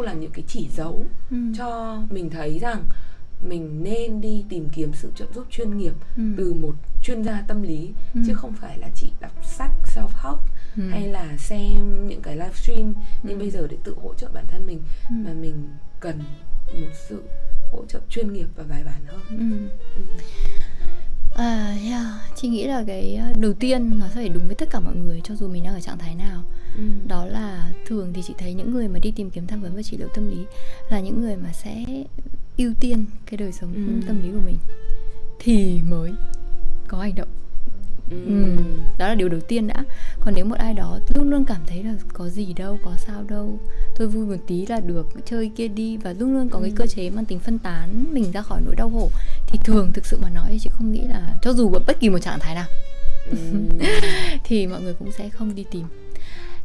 đâu là những cái chỉ dấu ừ. cho mình thấy rằng mình nên đi tìm kiếm sự trợ giúp chuyên nghiệp ừ. từ một chuyên gia tâm lý ừ. chứ không phải là chỉ đọc sách self help ừ. hay là xem những cái livestream nhưng ừ. bây giờ để tự hỗ trợ bản thân mình ừ. mà mình cần một sự hỗ trợ chuyên nghiệp và bài bản hơn ừ. Ừ. À, yeah. chị nghĩ là cái ờ, đầu tiên nó sẽ phải đúng với tất cả mọi người cho dù mình đang ở trạng thái nào ừ. đó là thường thì chị thấy những người mà đi tìm kiếm tham vấn và trị liệu tâm lý là những người mà sẽ ưu tiên cái đời sống ừ. tâm lý của mình thì mới có hành động Ừ. ừ. đó là điều đầu tiên đã còn nếu một ai đó luôn luôn cảm thấy là có gì đâu có sao đâu thôi vui một tí là được chơi kia đi và luôn luôn có ừ. cái cơ chế mang tính phân tán mình ra khỏi nỗi đau khổ thì thường thực sự mà nói chị không nghĩ là cho dù ở bất kỳ một trạng thái nào. Ừ. thì mọi người cũng sẽ không đi tìm.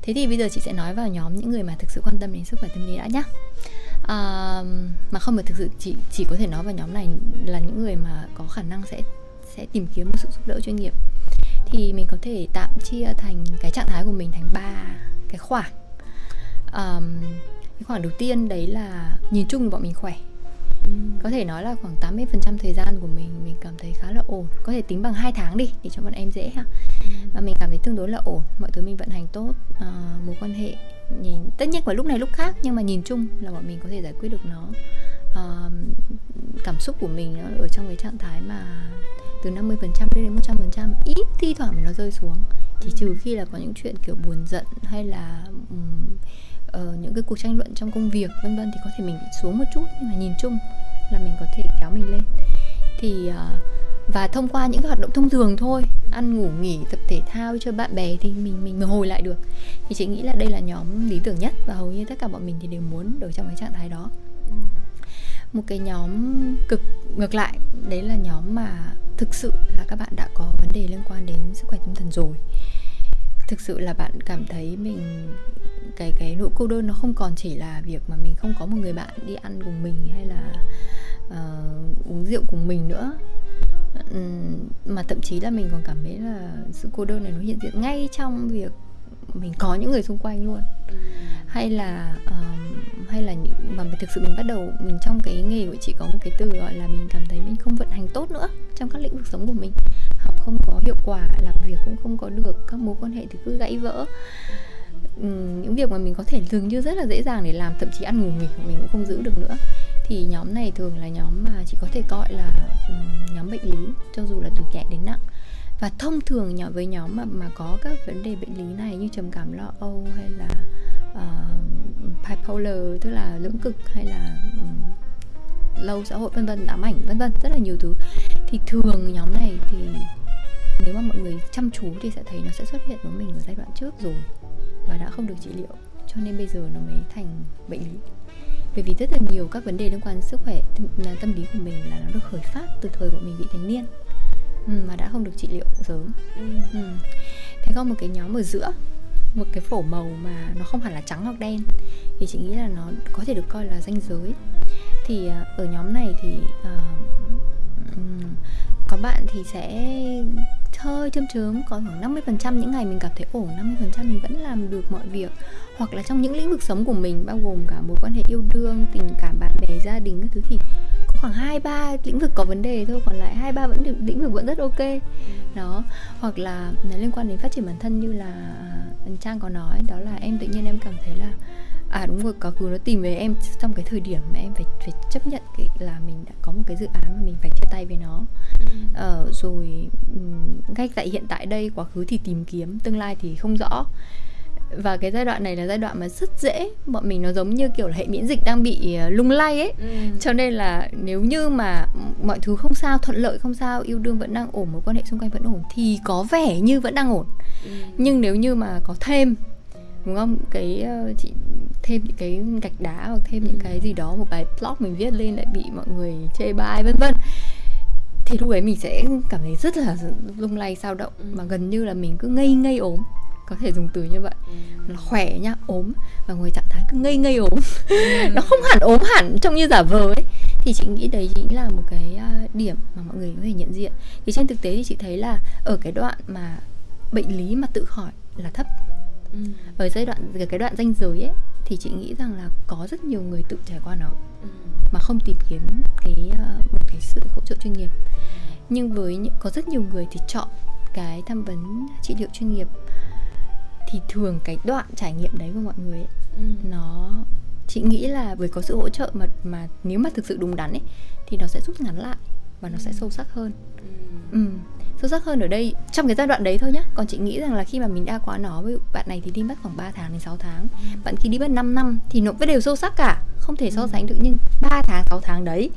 Thế thì bây giờ chị sẽ nói vào nhóm những người mà thực sự quan tâm đến sức khỏe tâm lý đã nhá. À, mà không phải thực sự chỉ chỉ có thể nói vào nhóm này là những người mà có khả năng sẽ sẽ tìm kiếm một sự giúp đỡ chuyên nghiệp. Thì mình có thể tạm chia thành cái trạng thái của mình thành ba cái khoảng um, cái khoảng đầu tiên đấy là nhìn chung bọn mình khỏe có thể nói là khoảng 80% thời gian của mình mình cảm thấy khá là ổn. Có thể tính bằng hai tháng đi để cho bọn em dễ ha. Và mình cảm thấy tương đối là ổn. Mọi thứ mình vận hành tốt à, mối quan hệ nhìn tất nhiên vào lúc này lúc khác nhưng mà nhìn chung là bọn mình có thể giải quyết được nó. À, cảm xúc của mình nó ở trong cái trạng thái mà từ 50% đến 100% ít thi thoảng mình nó rơi xuống. Chỉ trừ khi là có những chuyện kiểu buồn giận hay là um, uh, những cái cuộc tranh luận trong công việc vân vân thì có thể mình bị xuống một chút nhưng mà nhìn chung là mình có thể kéo mình lên. Thì uh, và thông qua những cái hoạt động thông thường thôi ăn ngủ nghỉ tập thể thao chơi bạn bè thì mình mình mới hồi lại được. Thì chị nghĩ là đây là nhóm lý tưởng nhất và hầu như tất cả bọn mình thì đều muốn ở trong cái trạng thái đó. Một cái nhóm cực ngược lại đấy là nhóm mà thực sự là các bạn đã có vấn đề liên quan đến sức khỏe tâm thần rồi thực sự là bạn cảm thấy mình cái cái nỗi cô đơn nó không còn chỉ là việc mà mình không có một người bạn đi ăn cùng mình hay là uh, uống rượu cùng mình nữa. Um, mà thậm chí là mình còn cảm thấy là sự cô đơn này nó hiện diện ngay trong việc mình có những người xung quanh luôn. Hay là um, hay là những mà thực sự mình bắt đầu mình trong cái nghề của chị có một cái từ gọi là mình cảm thấy mình không vận hành tốt nữa trong các lĩnh vực sống của mình học không có hiệu quả làm việc cũng không có được các mối quan hệ thì cứ gãy vỡ. Ừ, những việc mà mình có thể dường như rất là dễ dàng để làm thậm chí ăn ngủ nghỉ của mình cũng không giữ được nữa. Thì nhóm này thường là nhóm mà chỉ có thể gọi là um, nhóm bệnh lý cho dù là từ nhẹ đến nặng. Và thông thường nhỏ với nhóm mà mà có các vấn đề bệnh lý này như trầm cảm lo âu hay là uh, bipolar tức là lưỡng cực hay là um, lâu xã hội vân vân ám ảnh vân vân rất là nhiều thứ thì thường nhóm này thì nếu mà mọi người chăm chú thì sẽ thấy nó sẽ xuất hiện với mình ở giai đoạn trước rồi. Và đã không được trị liệu cho nên bây giờ nó mới thành bệnh lý. Bởi vì rất là nhiều các vấn đề liên quan đến sức khỏe tâm, tâm lý của mình là nó được khởi phát từ thời bọn mình bị thành niên. Ừ, mà đã không được trị liệu sớm. Ừ. Ừ. thế có một cái nhóm ở giữa một cái phổ màu mà nó không hẳn là trắng hoặc đen thì chị nghĩ là nó có thể được coi là danh giới. Thì à, ở nhóm này thì uh, Ừ. có bạn thì sẽ hơi châm chớm có khoảng 50% những ngày mình cảm thấy ổn 50% mình vẫn làm được mọi việc. Hoặc là trong những lĩnh vực sống của mình, bao gồm cả mối quan hệ yêu đương, tình cảm, bạn bè, gia đình các thứ thì có khoảng hai ba lĩnh vực có vấn đề thôi, còn lại hai ba vẫn được, lĩnh vực vẫn rất ok. Đó. Hoặc là liên quan đến phát triển bản thân như là à, trang có nói, đó là em tự nhiên em cảm thấy là à đúng rồi quá khứ nó tìm về em trong cái thời điểm mà em phải phải chấp nhận cái là mình đã có một cái dự án mà mình phải chia tay với nó ừ. ờ, rồi ngay tại hiện tại đây quá khứ thì tìm kiếm tương lai thì không rõ và cái giai đoạn này là giai đoạn mà rất dễ bọn mình nó giống như kiểu là hệ miễn dịch đang bị ờ, lung lay ấy ừ. cho nên là nếu như mà mọi thứ không sao thuận lợi không sao yêu đương vẫn đang ổn mối quan hệ xung quanh vẫn ổn thì có vẻ như vẫn đang ổn ừ. nhưng nếu như mà có thêm đúng không? Cái uh, chị thêm những cái gạch đá hoặc thêm những cái gì đó một bài blog mình viết lên lại bị mọi người chê bai vân vân. Thì lúc ấy mình sẽ cảm thấy rất là lung lay sao động. Ừ. mà gần như là mình cứ ngây ngây ốm. Có thể dùng từ như vậy. Ừ. nó khỏe nhá ốm. Và ngồi trạng thái cứ ngây ngây ốm. Ừ. nó không hẳn ốm hẳn trông như giả vờ ấy. Thì chị nghĩ đấy chính là một cái uh, điểm mà mọi người có thể nhận diện. Thì trên thực tế thì chị thấy là ở cái đoạn mà bệnh lý mà tự khỏi là thấp ừ. ở giai đoạn cái đoạn danh giới ấy thì chị nghĩ rằng là có rất nhiều người tự trải qua nó ừ. mà không tìm kiếm cái ờ, một cái sự hỗ trợ chuyên nghiệp nhưng với những, có rất nhiều người thì chọn cái tham vấn trị liệu chuyên nghiệp thì thường cái đoạn trải nghiệm đấy của mọi người ấy, ừ. nó chị nghĩ là với có sự hỗ trợ mà mà nếu mà thực sự đúng đắn ấy thì nó sẽ rút ngắn lại và nó sẽ sâu sắc hơn ừ. ừ. Sâu sắc hơn ở đây trong cái giai đoạn đấy thôi nhá còn chị nghĩ rằng là khi mà mình đã quá nó với bạn này thì đi mất khoảng 3 tháng đến 6 tháng ừ. bạn kia đi mất 5 năm thì nó vẫn đều sâu sắc cả không thể so ừ. sánh được nhưng 3 tháng 6 tháng đấy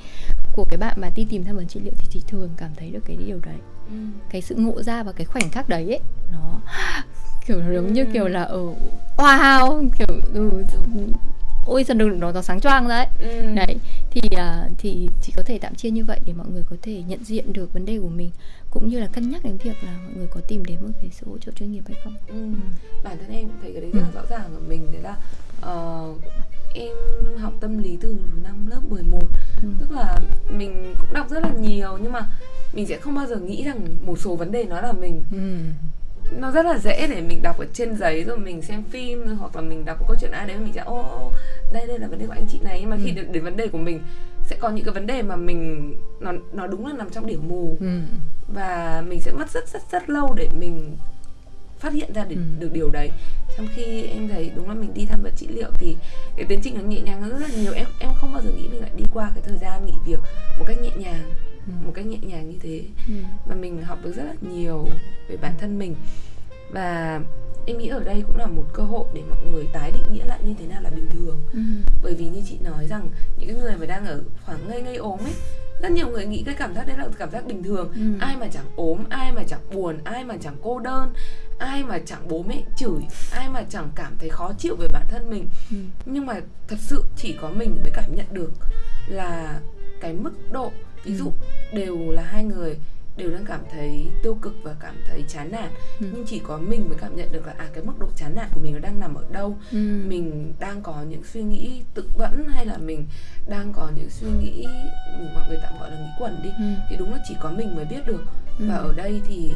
của cái bạn mà đi tìm tham vấn trị liệu thì chị thường cảm thấy được cái điều đấy ừ. cái sự ngộ ra và cái khoảnh khắc đấy ấy nó kiểu giống như kiểu là ở wow kiểu ừ, ôi sao được nó, nó sáng choang đấy ừ. đấy thì uh, thì chỉ có thể tạm chia như vậy để mọi người có thể nhận diện được vấn đề của mình cũng như là cân nhắc đến việc là mọi người có tìm đến một cái sự hỗ trợ chuyên nghiệp hay không ừ. bản thân em cũng thấy cái đấy rất là rõ ràng ở mình đấy là uh, em học tâm lý từ năm lớp 11 ừ. tức là mình cũng đọc rất là nhiều nhưng mà mình sẽ không bao giờ nghĩ rằng một số vấn đề nó là mình ừ nó rất là dễ để mình đọc ở trên giấy rồi mình xem phim hoặc là mình đọc một câu chuyện ai đấy mình sẽ ô đây đây là vấn đề của anh chị này nhưng mà khi ừ. đến, đến vấn đề của mình sẽ có những cái vấn đề mà mình nó nó đúng là nằm trong điểm mù ừ. và mình sẽ mất rất rất rất lâu để mình phát hiện ra được, ừ. được điều đấy trong khi em thấy đúng là mình đi tham vấn trị liệu thì cái tiến trình nó nhẹ nhàng hơn rất là nhiều em em không bao giờ nghĩ mình lại đi qua cái thời gian nghỉ việc một cách nhẹ nhàng ừ. một cách nhẹ nhàng như thế ừ. và mình học được rất là nhiều về bản thân mình và em nghĩ ở đây cũng là một cơ hội để mọi người tái định nghĩa lại như thế nào là bình thường ừ. bởi vì như chị nói rằng những cái người mà đang ở khoảng ngây ngây ốm ấy rất nhiều người nghĩ cái cảm giác đấy là cảm giác bình thường ừ. ai mà chẳng ốm ai mà chẳng buồn ai mà chẳng cô đơn ai mà chẳng bố mẹ chửi ai mà chẳng cảm thấy khó chịu về bản thân mình ừ. nhưng mà thật sự chỉ có mình mới cảm nhận được là cái mức độ ví dụ ừ. đều là hai người đều đang cảm thấy tiêu cực và cảm thấy chán nản ừ. nhưng chỉ có mình mới cảm nhận được là à cái mức độ chán nản của mình nó đang nằm ở đâu ừ. mình đang có những suy nghĩ tự vẫn hay là mình đang có những suy nghĩ mọi người tạm gọi là nghĩ quẩn đi ừ. thì đúng là chỉ có mình mới biết được ừ. và ở đây thì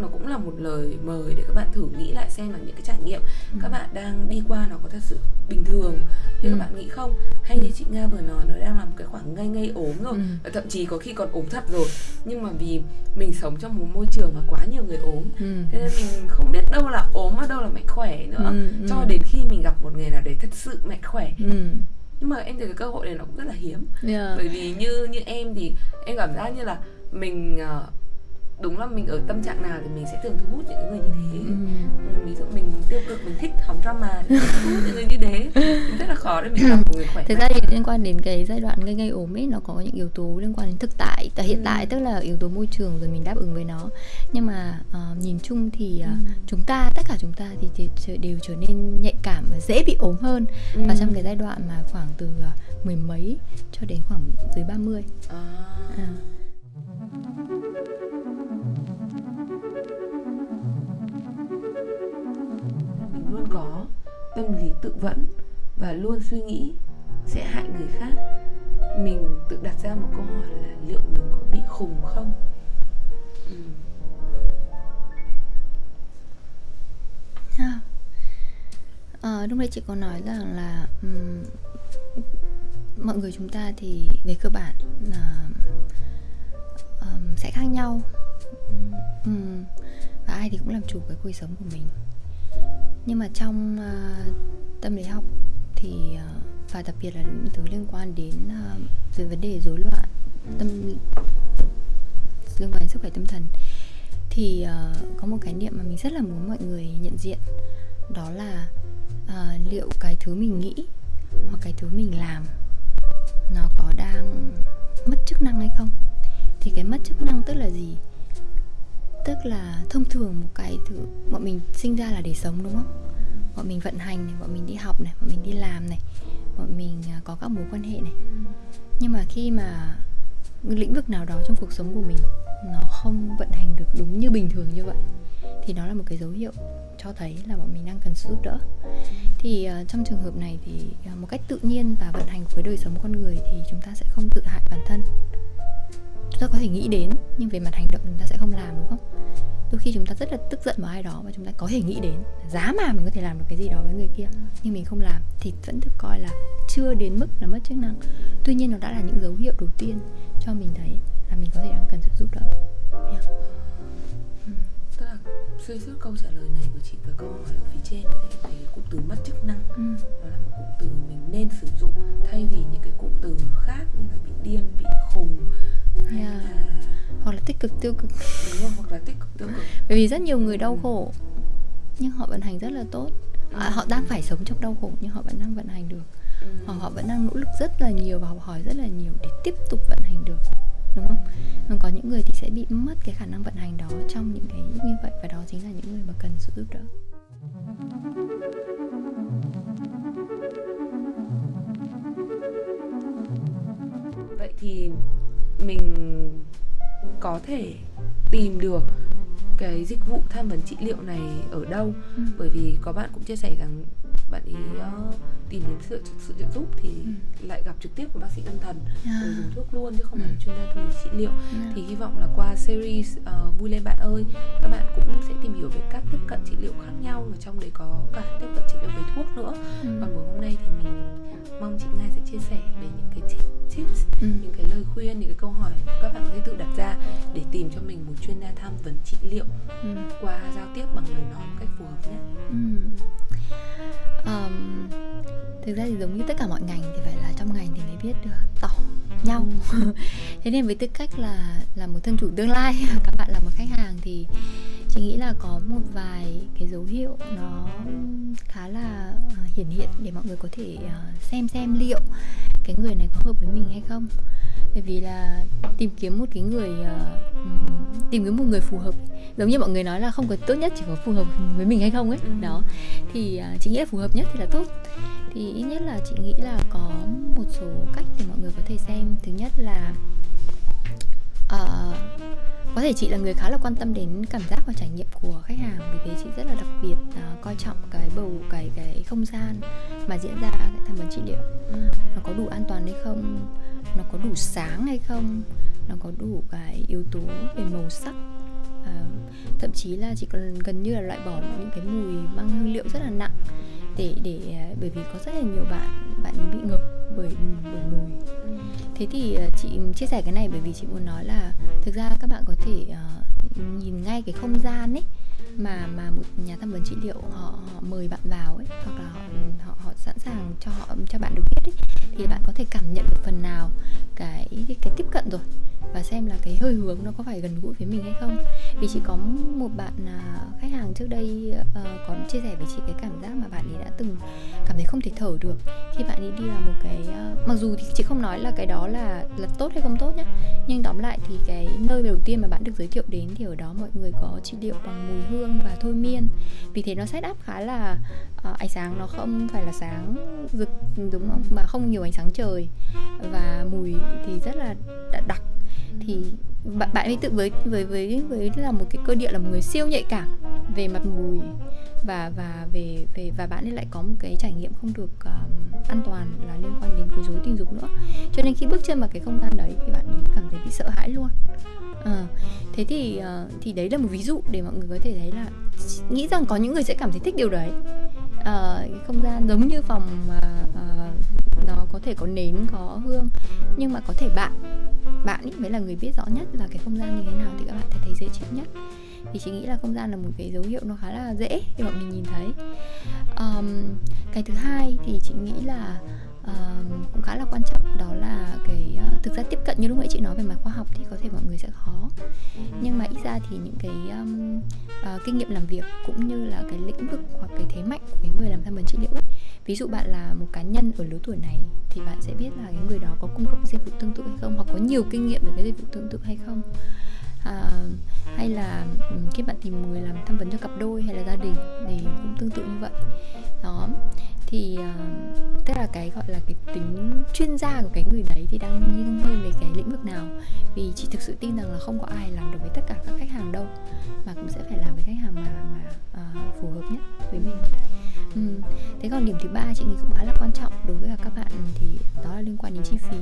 nó cũng là một lời mời để các bạn thử nghĩ lại xem là những cái trải nghiệm ừ. các bạn đang đi qua nó có thật sự bình thường như ừ. các bạn nghĩ không hay như chị nga vừa nói nó đang là một cái khoảng ngây ngây ốm rồi ừ. thậm chí có khi còn ốm thật rồi nhưng mà vì mình sống trong một môi trường mà quá nhiều người ốm ừ. thế nên mình không biết đâu là ốm và đâu là mạnh khỏe nữa ừ. Ừ. cho đến khi mình gặp một người nào đấy thật sự mạnh khỏe ừ nhưng mà em thấy cái cơ hội này nó cũng rất là hiếm yeah. bởi vì như như em thì em cảm giác như là mình uh, đúng là mình ở tâm trạng nào thì mình sẽ thường thu hút những người như thế ừ. ừ. ví dụ mình tiêu cực mình thích hóng drama thì thu hút những người như thế rất là khó để mình gặp một người khỏe thực ra thì liên quan đến cái giai đoạn ngây ngây ốm ấy nó có những yếu tố liên quan đến thực tại tại hiện ừ. tại tức là yếu tố môi trường rồi mình đáp ứng với nó nhưng mà uh, nhìn chung thì uh, ừ. chúng ta tất cả chúng ta thì đều trở nên nhạy cảm và dễ bị ốm hơn ừ. và trong cái giai đoạn mà khoảng từ uh, mười mấy cho đến khoảng dưới 30 à. À tâm lý tự vẫn và luôn suy nghĩ sẽ hại người khác mình tự đặt ra một câu hỏi là liệu mình có bị khùng không ừ. à. À, lúc nãy chị có nói rằng là um, mọi người chúng ta thì về cơ bản là um, sẽ khác nhau um, và ai thì cũng làm chủ cái cuộc sống của mình nhưng mà trong uh, tâm lý học thì uh, và đặc biệt là những thứ liên quan đến uh, về vấn đề rối loạn tâm liên quan đến sức khỏe tâm thần thì uh, có một cái niệm mà mình rất là muốn mọi người nhận diện đó là uh, liệu cái thứ mình nghĩ hoặc cái thứ mình làm nó có đang mất chức năng hay không? Thì cái mất chức năng tức là gì? Tức là thông thường một cái thứ bọn mình sinh ra là để sống đúng không? Bọn mình vận hành này bọn mình đi học này bọn mình đi làm này bọn mình à, có các mối quan hệ này. Nhưng mà khi mà lĩnh vực nào đó trong cuộc sống của mình nó không vận hành được đúng như bình thường như vậy thì nó là một cái dấu hiệu cho thấy là bọn mình đang cần sự giúp đỡ. Thì uh, trong trường hợp này thì uh, một cách tự nhiên và vận hành với đời sống con người thì chúng ta sẽ không tự hại bản thân ta có thể nghĩ đến nhưng về mặt hành động chúng ta sẽ không làm đúng không đôi khi chúng ta rất là tức giận vào ai đó và chúng ta có thể nghĩ đến giá mà mình có thể làm được cái gì đó với người kia nhưng mình không làm thì vẫn được coi là chưa đến mức là mất chức năng tuy nhiên nó đã là những dấu hiệu đầu tiên cho mình thấy là mình có thể đang cần sự giúp đỡ yeah. ừ. tức là xuyên suốt câu trả lời này của chị và câu hỏi ở phía trên là thì cụm từ mất chức năng ừ. đó là một cụm từ mình nên sử dụng thay vì những cực tiêu cực. Đúng hoặc là tích cực tiêu cực. Bởi vì rất nhiều người đau khổ nhưng họ vận hành rất là tốt. À, họ đang phải sống trong đau khổ nhưng họ vẫn đang vận hành được. Ừ. hoặc họ vẫn đang nỗ lực rất là nhiều và học hỏi rất là nhiều để tiếp tục vận hành được. Đúng không? Còn có những người thì sẽ bị mất cái khả năng vận hành đó trong những cái như vậy và đó chính là những người mà cần sự giúp đỡ. Vậy thì mình có thể tìm được cái dịch vụ tham vấn trị liệu này ở đâu ừ. bởi vì có bạn cũng chia sẻ rằng bạn ý uh, tìm đến sự sự trợ giúp thì ừ. lại gặp trực tiếp của bác sĩ tâm thần à. rồi dùng thuốc luôn chứ không phải ừ. chuyên gia tâm trị liệu à. thì hy vọng là qua series uh, vui lên bạn ơi các bạn cũng sẽ tìm hiểu về các tiếp cận trị liệu khác nhau và trong đấy có cả tiếp cận trị liệu về thuốc nữa ừ. còn buổi hôm nay thì mình mong chị nga sẽ chia sẻ về những cái tips ừ. những cái lời khuyên những cái câu hỏi các bạn có thể tự đặt ra để tìm cho mình một chuyên gia tham vấn trị liệu ừ. qua giao tiếp bằng lời nói một cách phù hợp nhất ừ um, thực ra thì giống như tất cả mọi ngành thì phải là trong ngành thì mới biết được tỏ nhau thế nên với tư cách là là một thân chủ tương lai các bạn là một khách hàng thì chị nghĩ là có một vài cái dấu hiệu nó khá là uh, hiển hiện để mọi người có thể uh, xem xem liệu cái người này có hợp với mình hay không. Bởi vì là tìm kiếm một cái người uh, tìm kiếm một người phù hợp giống như mọi người nói là không có tốt nhất chỉ có phù hợp với mình hay không ấy. Ừ. đó. Thì uh, chị nghĩ là phù hợp nhất thì là tốt. Thì ít nhất là chị nghĩ là có một số cách để mọi người có thể xem. Thứ nhất là uh, có thể chị là người khá là quan tâm đến cảm giác và trải nghiệm của khách hàng vì thế chị rất là đặc biệt uh, coi trọng cái bầu cái cái không gian mà diễn ra cái tham vấn trị liệu. Ừ. nó có đủ an toàn hay không? Nó có đủ sáng hay không? Nó có đủ cái yếu tố về màu sắc? À, thậm chí là chỉ còn gần như là loại bỏ những cái mùi mang hương liệu rất là nặng để để bởi vì có rất là nhiều bạn bạn bị ngập bởi bởi mùi thế thì ờ, chị chia sẻ cái này bởi vì chị muốn nói là thực ra các bạn có thể uh, nhìn ngay cái không gian ấy mà mà một nhà tham vấn trị liệu họ, họ mời bạn vào ấy hoặc là họ họ họ sẵn sàng cho họ cho bạn được biết ấy thì bạn có thể cảm nhận được phần nào cái cái tiếp cận rồi và xem là cái hơi hướng nó có phải gần gũi với mình hay không. Vì chỉ có một bạn à, khách hàng trước đây uh, có chia sẻ với chị cái cảm giác mà bạn ấy đã từng cảm thấy không thể thở được khi bạn ấy đi vào một cái uh, mặc dù thì chị không nói là cái đó là là tốt hay không tốt nhá nhưng tóm lại thì cái nơi đầu tiên mà bạn được giới thiệu đến thì ở đó mọi người có trị liệu bằng mùi hương và thôi miên. Vì thế nó set up khá là uh, ánh sáng nó không phải là sáng rực đúng không? Mà không nhiều ánh sáng trời. Và mùi thì rất là đặc. Thì bạn bạn ấy tự với với với với là một cái cơ địa là một người siêu nhạy cảm về mặt mùi. Và và về về và bạn ấy lại có một cái trải nghiệm không được uh, an toàn là liên quan đến quấy rối tình dục nữa. Cho nên khi bước chân vào cái không gian đấy thì bạn ấy cảm thấy bị sợ hãi luôn à, thế thì uh, thì đấy là một ví dụ để mọi người có thể thấy là nghĩ rằng có những người sẽ cảm thấy thích điều đấy. Uh, không gian giống như phòng uh, uh, nó có thể có nến có hương nhưng mà có thể bạn bạn ấy mới là người biết rõ nhất là cái không gian như thế nào thì các bạn sẽ thấy dễ chịu nhất. Thì chị nghĩ là không gian là một cái dấu hiệu nó khá là dễ để bọn mình nhìn thấy. Um, cái thứ hai thì chị nghĩ là uh, cũng khá là quan trọng đó là cái uh, thực ra tiếp cận như lúc nãy chị nói về mặt khoa học thì có thể mọi người sẽ khó. Nhưng mà ít ra thì những cái um, uh, kinh nghiệm làm việc cũng như là cái lĩnh vực hoặc cái thế mạnh của cái người làm tham vấn trị liệu ấy. Ví dụ bạn là một cá nhân ở lứa tuổi này thì bạn sẽ biết là cái người đó có cung cấp dịch vụ tương tự hay không hoặc có nhiều kinh nghiệm về cái dịch vụ tương tự hay không. À, hay là khi bạn tìm người làm tham vấn cho cặp đôi hay là gia đình thì cũng tương tự như vậy. Đó thì uh, tức là cái gọi là cái tính chuyên gia của cái người đấy thì đang nghiêng hơn về cái lĩnh vực nào. Vì chị thực sự tin rằng là không có ai làm được với tất cả các khách hàng đâu mà cũng sẽ phải làm với khách hàng mà mà uh, phù hợp nhất với mình. Ừ. thế còn điểm thứ ba chị nghĩ cũng khá là quan trọng đối với các bạn thì đó là liên quan đến chi phí.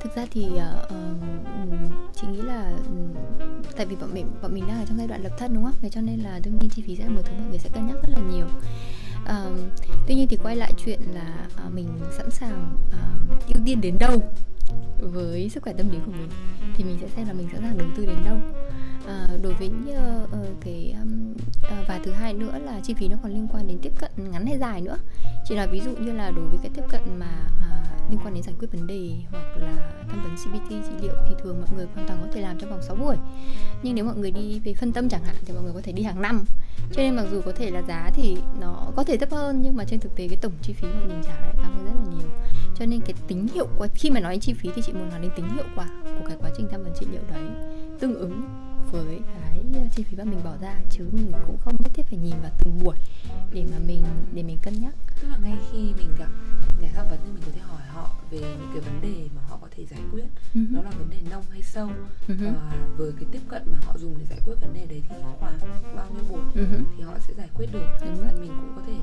Thực ra thì uh, chị nghĩ là tại vì bọn mình bọn mình đang ở trong giai đoạn lập thân đúng không? Vậy cho nên là đương nhiên chi phí sẽ là một thứ mọi người sẽ cân nhắc rất là nhiều uh, tuy nhiên thì quay lại chuyện là uh, mình sẵn sàng uh, ưu tiên đến đâu với sức khỏe tâm lý của mình thì mình sẽ xem là mình sẵn sàng đầu tư đến đâu. À, đối với uh, uh, cái um, uh, và thứ hai nữa là chi phí nó còn liên quan đến tiếp cận ngắn hay dài nữa. Chỉ là ví dụ như là đối với cái tiếp cận mà uh, liên quan đến giải quyết vấn đề hoặc là tham vấn CBT trị liệu thì thường mọi người hoàn toàn có thể làm trong vòng 6 buổi. Nhưng nếu mọi người đi về phân tâm chẳng hạn thì mọi người có thể đi hàng năm. Cho nên mặc dù có thể là giá thì nó có thể thấp hơn, nhưng mà trên thực tế cái tổng chi phí mà mình trả lại cao hơn rất là nhiều. Cho nên cái tính hiệu quả, khi mà nói đến chi phí thì chị muốn nói đến tính hiệu quả của cái quá trình tham vấn trị liệu đấy tương ứng với cái chi phí mà mình bỏ ra, chứ mình cũng không nhất thiết phải nhìn vào từng buổi để mà mình, để mình cân nhắc tức là ngay khi mình gặp nhà tham vấn thì mình có thể hỏi họ về những cái vấn đề mà họ có thể giải quyết uh-huh. đó là vấn đề nông hay sâu uh-huh. và với cái tiếp cận mà họ dùng để giải quyết vấn đề đấy thì khoảng bao nhiêu buổi uh-huh. thì họ sẽ giải quyết được Đúng rồi. mình cũng có thể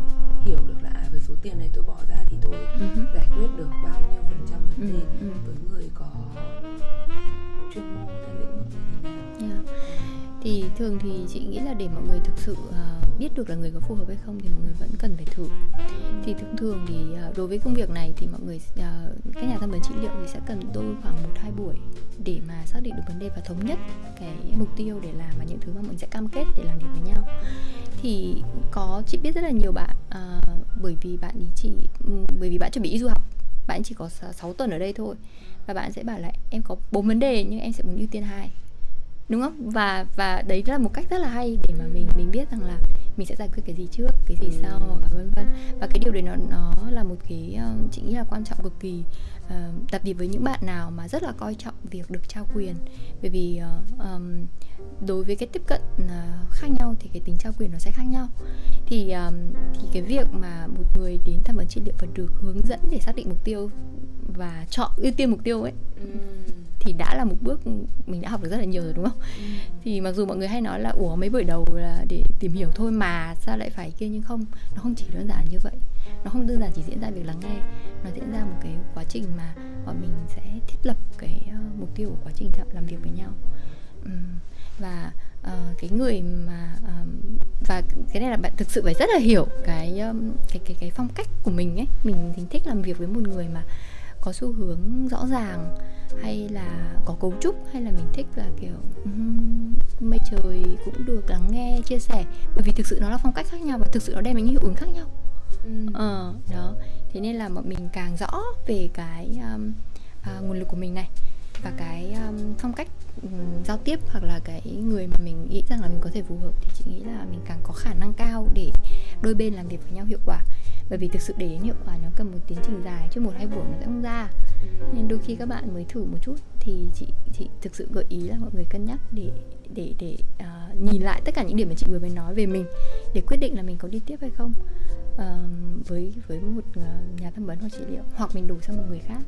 hiểu được là à, với số tiền này tôi bỏ ra thì tôi uh-huh. giải quyết được bao nhiêu phần trăm vấn đề uh-huh. với người có thì thường thì chị nghĩ là để mọi người thực sự uh, biết được là người có phù hợp hay không thì mọi người vẫn cần phải thử. Thì thông thường thì uh, đối với công việc này thì mọi người uh, các nhà tham vấn trị liệu thì sẽ cần đôi khoảng một hai buổi để mà xác định được vấn đề và thống nhất cái mục tiêu để làm và những thứ mà mình sẽ cam kết để làm việc với nhau. Thì có chị biết rất là nhiều bạn uh, bởi vì bạn ý chỉ ừ, bởi vì bạn chuẩn bị đi du học bạn chỉ có 6 tuần ở đây thôi và bạn sẽ bảo là em có bốn vấn đề nhưng em sẽ muốn ưu tiên hai đúng không? Và và đấy là một cách rất là hay để mà mình mình biết rằng là mình sẽ giải quyết cái gì trước cái gì sau và vân vân. Và cái điều đấy nó nó là một cái uh, chị nghĩ là quan trọng cực kỳ uh, đặc biệt với những bạn nào mà rất là coi trọng việc được trao quyền. Bởi vì uh, um, đối với cái tiếp cận uh, khác nhau thì cái tính trao quyền nó sẽ khác nhau. Thì um, thì cái việc mà một người đến tham vấn trị liệu và được hướng dẫn để xác định mục tiêu và chọn ưu tiên mục tiêu ấy ừ. Thì đã là một bước mình đã học được rất là nhiều rồi đúng không? Ừ. Thì mặc dù mọi người hay nói là ủa mấy buổi đầu là để tìm hiểu thôi mà sao lại phải kia nhưng không, nó không chỉ đơn giản như vậy. Nó không đơn giản chỉ diễn ra việc lắng nghe, nó diễn ra một cái quá trình mà bọn mình sẽ thiết lập cái uh, mục tiêu của quá trình làm việc với nhau. Um, và uh, cái người mà um, và cái này là bạn thực sự phải rất là hiểu cái um, cái cái cái phong cách của mình ấy mình thích làm việc với một người mà có xu hướng rõ ràng hay là có cấu trúc hay là mình thích là kiểu um, mây trời cũng được lắng nghe chia sẻ. Bởi vì thực sự nó là phong cách khác nhau và thực sự nó đem đến những hiệu ứng khác nhau. Ừ. ờ đó. Thế nên là bọn mình càng rõ về cái um, uh, nguồn lực của mình này và cái um, phong cách um, giao tiếp hoặc là cái người mà mình nghĩ rằng là mình có thể phù hợp thì chị nghĩ là mình càng có khả năng cao để đôi bên làm việc với nhau hiệu quả. Bởi vì thực sự để đến hiệu quả nó cần một tiến trình dài chứ một hai buổi nó sẽ không ra nên đôi khi các bạn mới thử một chút thì chị chị thực sự gợi ý là mọi người cân nhắc để để để uh, nhìn lại tất cả những điểm mà chị vừa mới nói về mình để quyết định là mình có đi tiếp hay không. Uh, với với một uh, nhà tham vấn hoặc trị liệu hoặc mình đổi sang một người khác.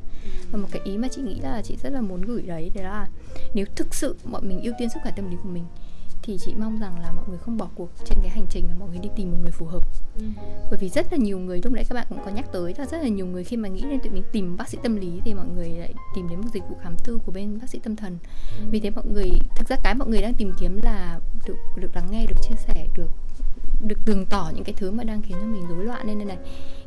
Và một cái ý mà chị nghĩ là chị rất là muốn gửi đấy đấy là nếu thực sự bọn mình ưu tiên sức khỏe tâm lý của mình thì chị mong rằng là mọi người không bỏ cuộc trên cái hành trình mà mọi người đi tìm một người phù hợp ừ. bởi vì rất là nhiều người, lúc nãy các bạn cũng có nhắc tới là rất là nhiều người khi mà nghĩ đến tụi mình tìm bác sĩ tâm lý thì mọi người lại tìm đến một dịch vụ khám tư của bên bác sĩ tâm thần ừ. vì thế mọi người, thực ra cái mọi người đang tìm kiếm là được được lắng nghe, được chia sẻ, được được tường tỏ những cái thứ mà đang khiến cho mình rối loạn nên đây này,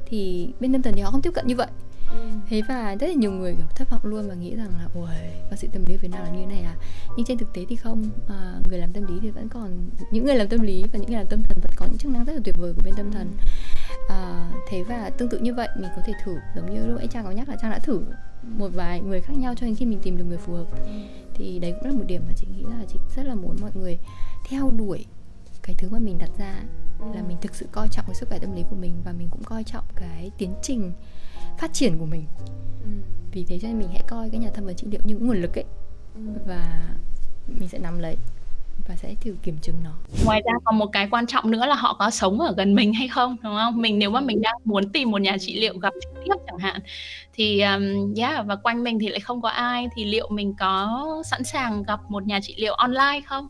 thì bên tâm thần thì họ không tiếp cận như vậy Ừ. thế và rất là nhiều người kiểu thất vọng luôn và nghĩ rằng là ôi bác sĩ tâm lý Việt Nam là như thế này à? Nhưng trên thực tế thì không. À, người làm tâm lý thì vẫn còn những người làm tâm lý và những người làm tâm thần vẫn có những chức năng rất là tuyệt vời của bên tâm thần. À, thế và tương tự như vậy mình có thể thử giống như lúc ấy trang có nhắc là trang đã thử một vài người khác nhau cho đến khi mình tìm được người phù hợp. Thì đấy cũng là một điểm mà chị nghĩ là chị rất là muốn mọi người theo đuổi. Cái thứ mà mình đặt ra là mình thực sự coi trọng cái sức khỏe tâm lý của mình và mình cũng coi trọng cái tiến trình phát triển của mình ừ. vì thế cho nên mình hãy coi cái nhà tham vấn trị liệu như nguồn lực ấy ừ. và mình sẽ nắm lấy và sẽ thử kiểm chứng nó. Ngoài ra còn một cái quan trọng nữa là họ có sống ở gần mình hay không, đúng không? Mình nếu mà mình đang muốn tìm một nhà trị liệu gặp trực tiếp chẳng hạn thì um, yeah và quanh mình thì lại không có ai thì liệu mình có sẵn sàng gặp một nhà trị liệu online không?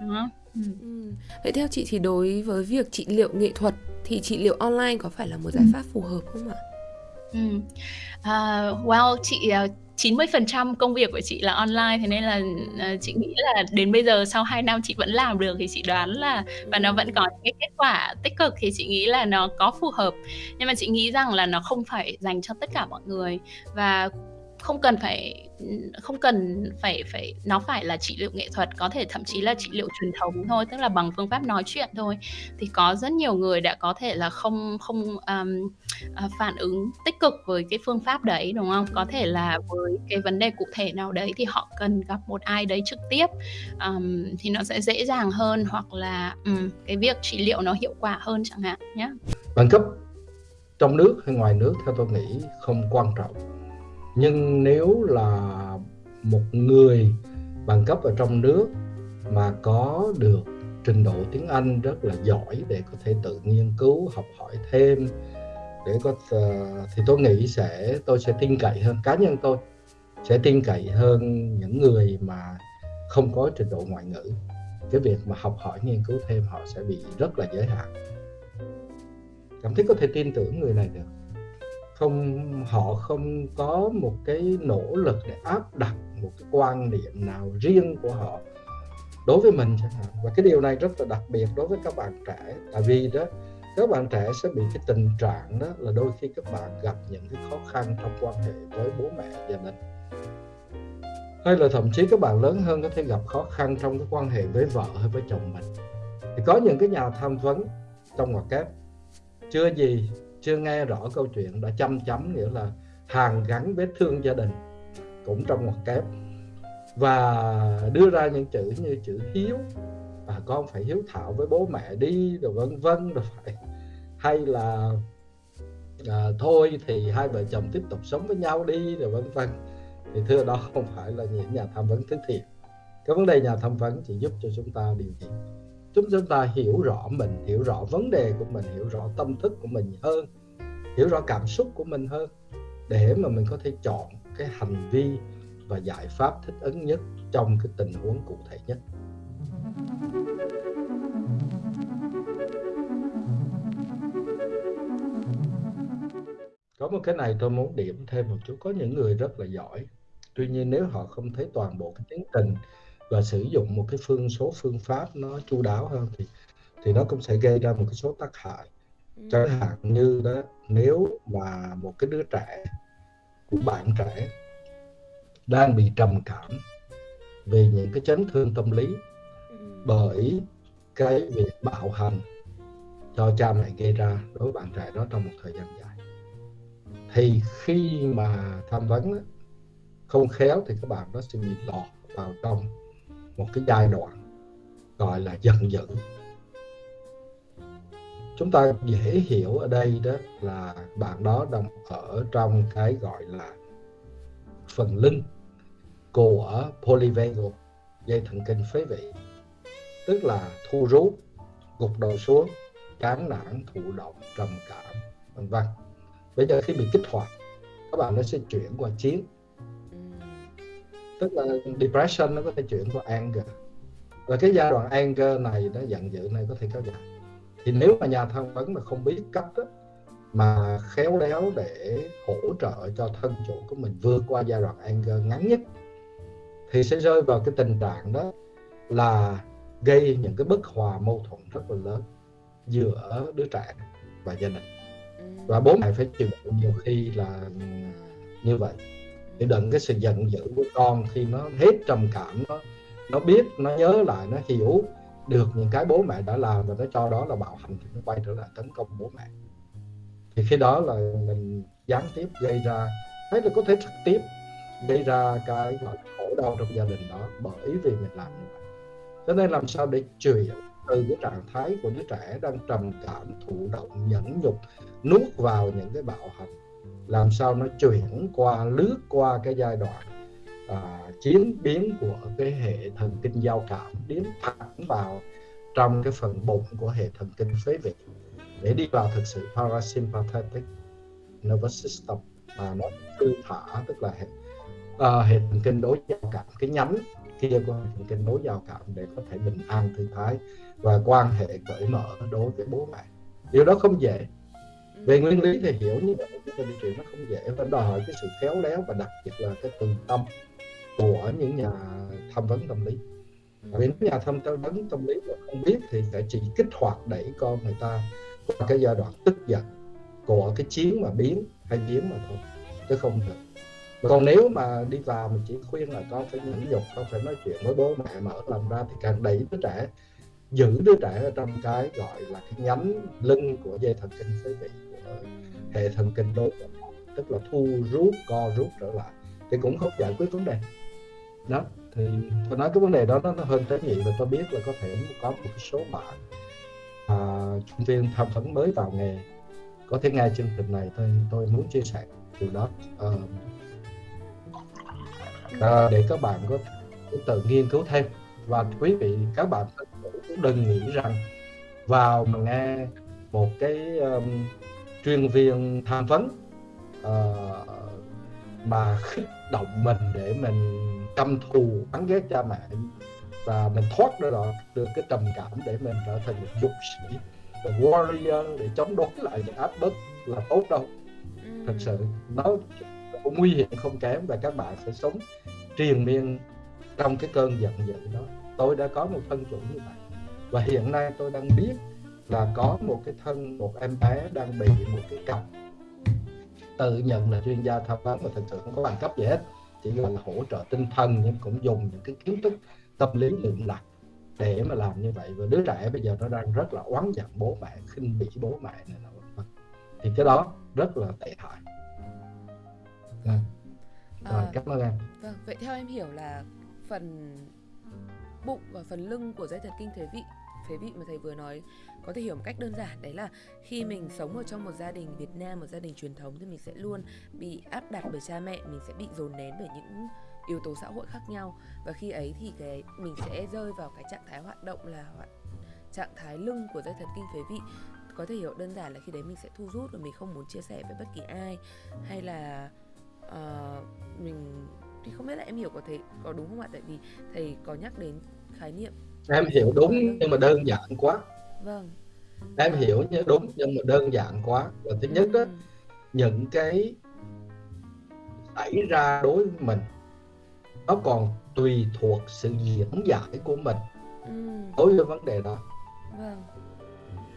Đúng không? Ừ. Ừ. Vậy theo chị thì đối với việc trị liệu nghệ thuật thì trị liệu online có phải là một giải pháp phù hợp không ạ? Ừm. À, well, chị, à, ờ, 90% công việc của chị là online thế nên là uh, chị nghĩ là đến bây giờ sau 2 năm chị vẫn làm được thì chị đoán là và nó vẫn có những cái kết quả tích cực thì chị nghĩ là nó có phù hợp nhưng mà chị nghĩ rằng là nó không phải dành cho tất cả mọi người và không cần phải không cần phải phải nó phải là trị liệu nghệ thuật có thể thậm chí là trị liệu truyền thống thôi tức là bằng phương pháp nói chuyện thôi. Thì có rất nhiều người đã có thể là không không um, phản ứng tích cực với cái phương pháp đấy đúng không? Có thể là với cái vấn đề cụ thể nào đấy thì họ cần gặp một ai đấy trực tiếp um, thì nó sẽ dễ dàng hơn hoặc là um, cái việc trị liệu nó hiệu quả hơn chẳng hạn nhé bằng cấp trong nước hay ngoài nước theo tôi nghĩ không quan trọng nhưng nếu là một người bằng cấp ở trong nước mà có được trình độ tiếng Anh rất là giỏi để có thể tự nghiên cứu, học hỏi thêm, để có ờ, thì tôi nghĩ sẽ, tôi sẽ tin cậy hơn, cá nhân tôi sẽ tin cậy hơn những người mà không có trình độ ngoại ngữ. Cái việc mà học hỏi, nghiên cứu thêm họ sẽ bị rất là giới hạn. Cảm thấy có thể tin tưởng người này được không, họ không có một cái nỗ lực để áp đặt một cái quan điểm nào riêng của họ đối với mình chẳng hạn. Và cái điều này rất là đặc biệt đối với các bạn trẻ. Tại vì đó, các bạn trẻ sẽ bị cái tình trạng đó là đôi khi các bạn gặp những cái khó khăn trong quan hệ với bố mẹ gia đình. Hay là thậm chí các bạn lớn hơn có thể gặp khó khăn trong cái quan hệ với vợ hay với chồng mình. Thì có những cái nhà tham vấn trong ngoặc kép chưa gì chưa nghe rõ câu chuyện đã chăm chấm nghĩa là hàn gắn vết thương gia đình cũng trong ngoặc kép. Và đưa ra những chữ như chữ hiếu và con phải hiếu thảo với bố mẹ đi rồi vân vân rồi phải hay là à, thôi thì hai vợ chồng tiếp tục sống với nhau đi rồi vân vân. Thì thưa đó không phải là những nhà tham vấn thứ thiệt. Cái vấn đề nhà tham vấn chỉ giúp cho chúng ta điều gì chúng chúng ta hiểu rõ mình, hiểu rõ vấn đề của mình, hiểu rõ tâm thức của mình hơn, hiểu rõ cảm xúc của mình hơn, để mà mình có thể chọn cái hành vi và giải pháp thích ứng nhất trong cái tình huống cụ thể nhất. Có một cái này tôi muốn điểm thêm một chút. Có những người rất là giỏi, tuy nhiên nếu họ không thấy toàn bộ cái tiến trình và sử dụng một cái phương số phương pháp nó chu đáo hơn thì thì nó cũng sẽ gây ra một cái số tác hại ừ. chẳng hạn như đó nếu mà một cái đứa trẻ của bạn trẻ đang bị trầm cảm về những cái chấn thương tâm lý ừ. bởi cái việc bạo hành cho cha mẹ gây ra đối với bạn trẻ đó trong một thời gian dài thì khi mà tham vấn không khéo thì các bạn đó sẽ bị lọt vào trong một cái giai đoạn gọi là giận dữ. Chúng ta dễ hiểu ở đây đó là bạn đó đang ở trong cái gọi là phần lưng của polyvagal, dây thần kinh phế vị. Tức là thu rút gục đầu xuống, chán nản, thụ động, trầm cảm, vân vân. Bây giờ khi bị kích hoạt, các bạn nó sẽ chuyển qua chiến tức là depression nó có thể chuyển qua anger. Và cái giai đoạn anger này nó giận dữ này có thể kéo dài. Thì nếu mà nhà tham vấn mà không biết cách đó, mà khéo léo để hỗ trợ cho thân chủ của mình vượt qua giai đoạn anger ngắn nhất thì sẽ rơi vào cái tình trạng đó là gây những cái bất hòa mâu thuẫn rất là lớn giữa đứa trẻ và gia đình. Và bố mẹ phải chịu nhiều khi là như vậy để đựng cái sự giận dữ của con khi nó hết trầm cảm, nó nó biết, nó nhớ lại, nó hiểu được những cái bố mẹ đã làm và nó cho đó là bạo hành thì nó quay trở lại tấn công bố mẹ. Thì khi đó là mình gián tiếp gây ra hay là có thể trực tiếp gây ra cái gọi là khổ đau trong gia đình đó bởi vì mình làm như vậy. Cho nên làm sao để chuyển từ cái trạng thái của đứa trẻ đang trầm cảm, thụ động, nhẫn nhục, nuốt vào những cái bạo hành làm sao nó chuyển qua lướt qua cái giai đoạn à, chiến biến của cái hệ thần kinh giao cảm đến thẳng vào trong cái phần bụng của hệ thần kinh phế vị. Để đi vào thực sự parasympathetic nervous system mà nó thư thả tức là hệ, à, hệ thần kinh đối giao cảm cái nhánh kia của hệ thần kinh đối giao cảm để có thể bình an thư thái và quan hệ cởi mở đối với bố mẹ. Điều đó không dễ về nguyên lý thì hiểu như vậy chúng ta đi chuyện nó không dễ. Và đòi hỏi cái sự khéo léo và đặc biệt là cái từ tâm của những nhà tham vấn tâm lý. Vì nếu nhà tham vấn tâm lý mà không biết thì sẽ chỉ kích hoạt đẩy con người ta qua cái giai đoạn tức giận của cái chiến mà biến hay biến mà thôi chứ không được. Còn nếu mà đi vào mình chỉ khuyên là con phải nhẫn nhục con phải nói chuyện với bố mẹ mở lòng ra thì càng đẩy đứa trẻ giữ đứa trẻ ở trong cái gọi là cái nhánh lưng của dây thần kinh phế vị hệ thần kinh đối tức là thu rút co rút trở lại. Thì cũng không giải quyết vấn đề. Đó thì tôi nói cái vấn đề đó nó, nó hơn tế nhị và tôi biết là có thể có một số bạn à, chuyên viên tham vấn mới vào nghề. Có thể nghe chương trình này tôi tôi muốn chia sẻ từ đó. À, à, để các bạn có tự nghiên cứu thêm. Và quý vị các bạn cũng đừng nghĩ rằng vào mà nghe một cái um, chuyên viên tham vấn uh, mà khích động mình để mình căm thù bắn ghét cha mẹ và mình thoát ra được, được cái trầm cảm để mình trở thành một dũng sĩ một warrior để chống đối lại những áp bức là tốt đâu. Thật sự nó cũng nguy hiểm không kém và các bạn sẽ sống triền miên trong cái cơn giận dữ đó. Tôi đã có một thân chủ như vậy và hiện nay tôi đang biết là có một cái thân một em bé đang bị một cái cặp. Tự nhận là chuyên gia tham vấn mà thật sự không có bằng cấp gì hết. Chỉ là hỗ trợ tinh thần nhưng cũng dùng những cái kiến thức tâm lý lượng lạc để mà làm như vậy. Và đứa trẻ bây giờ nó đang rất là oán giận bố mẹ khinh bỉ bố mẹ này nọ. Thì cái đó rất là tệ hại. À. Rồi, à, cảm ơn em. vâng vậy theo em hiểu là phần bụng và phần lưng của dây thần kinh phế vị phế vị mà thầy vừa nói. Có thể hiểu một cách đơn giản đấy là khi mình sống ở trong một gia đình Việt Nam một gia đình truyền thống thì mình sẽ luôn bị áp đặt bởi cha mẹ mình sẽ bị dồn nén bởi những yếu tố xã hội khác nhau. Và khi ấy thì cái mình sẽ rơi vào cái trạng thái hoạt động là hoạt trạng thái lưng của dây thần kinh phế vị. Có thể hiểu đơn giản là khi đấy mình sẽ thu rút và mình không muốn chia sẻ với bất kỳ ai. Hay là uh, mình thì không biết là em hiểu có thể có đúng không ạ? Tại vì thầy có nhắc đến khái niệm em hiểu đúng nhưng mà đơn giản quá. Vâng. Em hiểu như đúng nhưng mà đơn giản quá. Và thứ nhất đó ừ. những cái xảy ra đối với mình nó còn tùy thuộc sự diễn giải của mình ừ. đối với vấn đề đó. Vâng.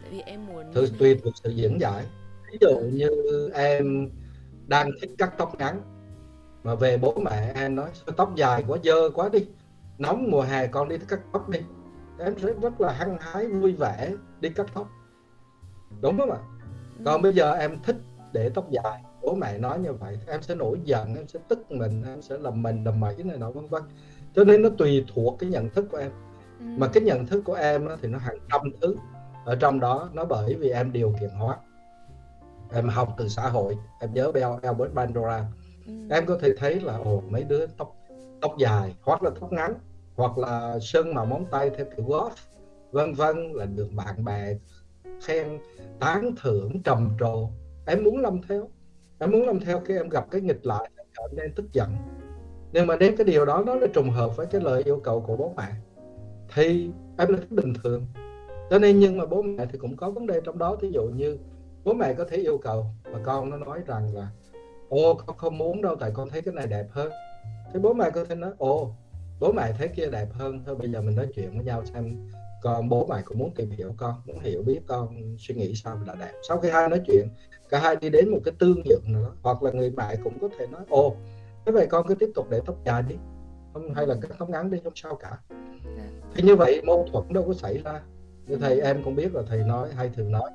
Tại vì em muốn Thứ, tùy thuộc sự diễn giải. Ví dụ như em đang thích cắt tóc ngắn mà về bố mẹ em nói tóc dài quá dơ quá đi nóng mùa hè con đi cắt tóc đi em sẽ rất là hăng hái vui vẻ đi cắt tóc. Đúng không ạ? Ừ. còn bây giờ em thích để tóc dài. Bố mẹ nói như vậy em sẽ nổi giận em sẽ tức mình em sẽ làm mình làm mẩy này nọ vân vân. Cho nên nó tùy thuộc cái nhận thức của em. Ừ. mà cái nhận thức của em thì nó hàng trăm thứ. Ở trong đó nó bởi vì em điều kiện hóa. Em học từ xã hội em nhớ Bell Albert Bandura. Ừ. em có thể thấy là ồ mấy đứa tóc tóc dài hoặc là tóc ngắn hoặc là sơn màu móng tay theo kiểu golf vân vân là được bạn bè khen, tán thưởng, trầm trồ. Em muốn làm theo, em muốn làm theo khi em gặp cái nghịch lại em nên tức giận. Nhưng mà nếu cái điều đó, nó là trùng hợp với cái lời yêu cầu của bố mẹ, thì em là bình thường. Cho nên nhưng mà bố mẹ thì cũng có vấn đề trong đó. Ví dụ như bố mẹ có thể yêu cầu và con nó nói rằng là, ô, con không muốn đâu, tại con thấy cái này đẹp hơn. Thì bố mẹ có thể nói, ồ bố mẹ thấy kia đẹp hơn. Thôi bây giờ mình nói chuyện với nhau xem con bố mẹ cũng muốn tìm hiểu con muốn hiểu biết con suy nghĩ sao là đẹp. Sau khi hai nói chuyện cả hai đi đến một cái tương nhượng nữa hoặc là người mẹ cũng có thể nói ồ thế vậy con cứ tiếp tục để tóc dài đi. Không hay là cắt tóc ngắn đi không sao cả. Thì như vậy mâu thuẫn đâu có xảy ra. Như thầy em cũng biết là thầy nói hay thường nói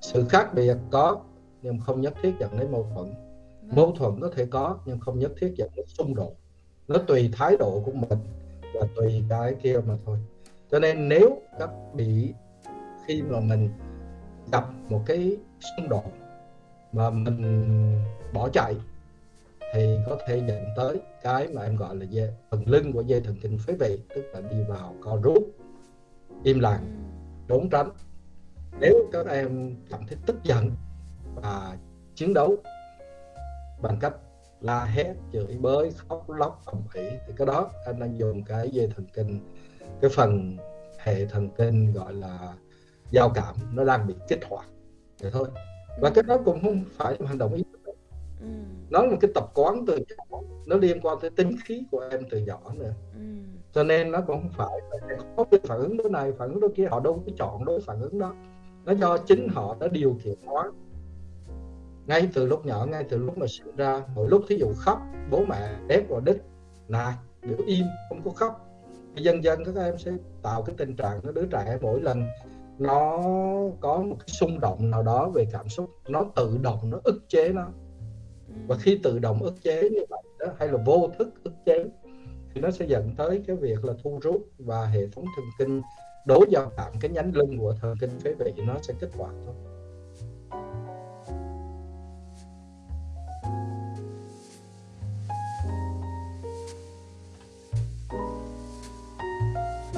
sự khác biệt có nhưng không nhất thiết dẫn đến mâu thuẫn. Vâng. mâu thuẫn có thể có nhưng không nhất thiết dẫn đến xung đột nó tùy thái độ của mình và tùy cái kia mà thôi. Cho nên nếu các bị khi mà mình gặp một cái xung đột mà mình bỏ chạy thì có thể dẫn tới cái mà em gọi là dây, phần lưng của dây thần kinh phế vị tức là đi vào co rút im lặng trốn tránh. Nếu các em cảm thấy tức giận và chiến đấu bằng cách la hét chửi bới khóc lóc ầm ĩ. Thì cái đó anh đang dùng cái dây thần kinh cái phần hệ thần kinh gọi là giao cảm nó đang bị kích hoạt. Vậy thôi. Và cái đó cũng không phải là hành động ý thức ừ. nó là một cái tập quán từ nhỏ nó liên quan tới tính khí của em từ nhỏ nữa. Ừ. cho nên nó cũng không phải là có cái phản ứng đối này phản ứng đối kia họ đâu có chọn đối phản ứng đó. Nó do chính họ đã điều khiển hóa ngay từ lúc nhỏ ngay từ lúc mà sinh ra mỗi lúc thí dụ khóc bố mẹ ép vào đích nạt biểu im không có khóc. Dần dần các em sẽ tạo cái tình trạng đứa trẻ mỗi lần nó có một cái xung động nào đó về cảm xúc nó tự động nó ức chế nó. Và khi tự động ức chế như vậy đó, hay là vô thức ức chế thì nó sẽ dẫn tới cái việc là thu rút và hệ thống thần kinh đối giao cảm cái nhánh lưng của thần kinh phế vị nó sẽ kích hoạt thôi